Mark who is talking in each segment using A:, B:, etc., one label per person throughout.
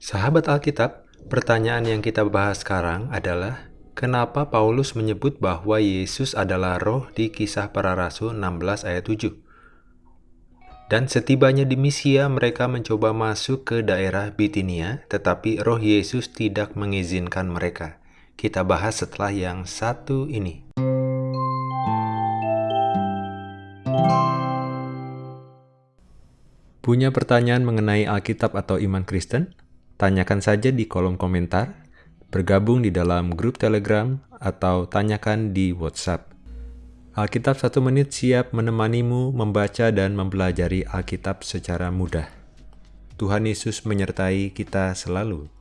A: Sahabat Alkitab, pertanyaan yang kita bahas sekarang adalah kenapa Paulus menyebut bahwa Yesus adalah roh di kisah para rasul 16 ayat 7. Dan setibanya di Misia, mereka mencoba masuk ke daerah Bitinia, tetapi roh Yesus tidak mengizinkan mereka. Kita bahas setelah yang satu ini. Punya pertanyaan mengenai Alkitab atau iman Kristen? Tanyakan saja di kolom komentar, bergabung di dalam grup Telegram, atau tanyakan di WhatsApp. Alkitab satu menit siap menemanimu membaca dan mempelajari Alkitab secara mudah. Tuhan Yesus menyertai kita selalu.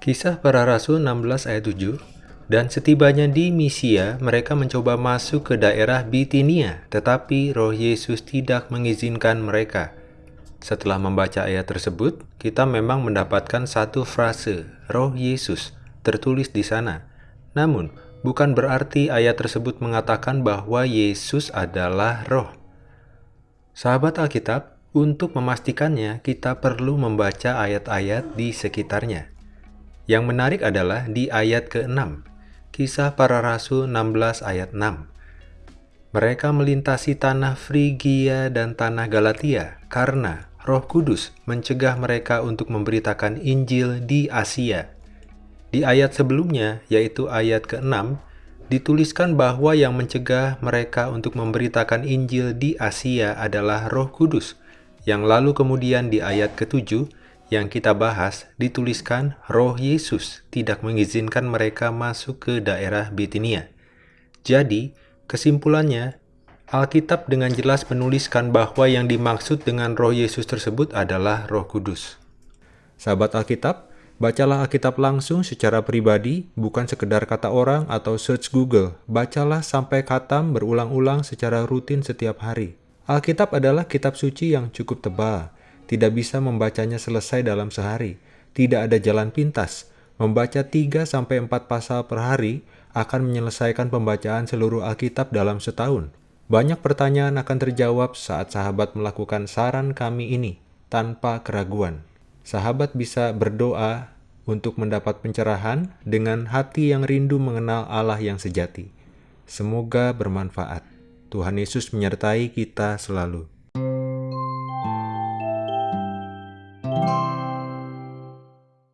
A: Kisah para Rasul 16 ayat 7 Dan setibanya di Misia, mereka mencoba masuk ke daerah Bitinia, tetapi roh Yesus tidak mengizinkan mereka. Setelah membaca ayat tersebut, kita memang mendapatkan satu frase, roh Yesus, tertulis di sana. Namun, bukan berarti ayat tersebut mengatakan bahwa Yesus adalah roh. Sahabat Alkitab, untuk memastikannya, kita perlu membaca ayat-ayat di sekitarnya. Yang menarik adalah di ayat ke-6, Kisah Para Rasul 16 ayat 6 mereka melintasi tanah Frigia dan tanah Galatia karena Roh Kudus mencegah mereka untuk memberitakan Injil di Asia. Di ayat sebelumnya, yaitu ayat ke-6, dituliskan bahwa yang mencegah mereka untuk memberitakan Injil di Asia adalah Roh Kudus, yang lalu kemudian di ayat ke-7 yang kita bahas dituliskan Roh Yesus tidak mengizinkan mereka masuk ke daerah Bitinia. Jadi, kesimpulannya, Alkitab dengan jelas menuliskan bahwa yang dimaksud dengan roh Yesus tersebut adalah roh kudus. Sahabat Alkitab, bacalah Alkitab langsung secara pribadi, bukan sekedar kata orang atau search Google. Bacalah sampai katam berulang-ulang secara rutin setiap hari. Alkitab adalah kitab suci yang cukup tebal. Tidak bisa membacanya selesai dalam sehari. Tidak ada jalan pintas. Membaca 3-4 pasal per hari akan menyelesaikan pembacaan seluruh Alkitab dalam setahun. Banyak pertanyaan akan terjawab saat sahabat melakukan saran kami ini tanpa keraguan. Sahabat bisa berdoa untuk mendapat pencerahan dengan hati yang rindu mengenal Allah yang sejati. Semoga bermanfaat. Tuhan Yesus menyertai kita selalu.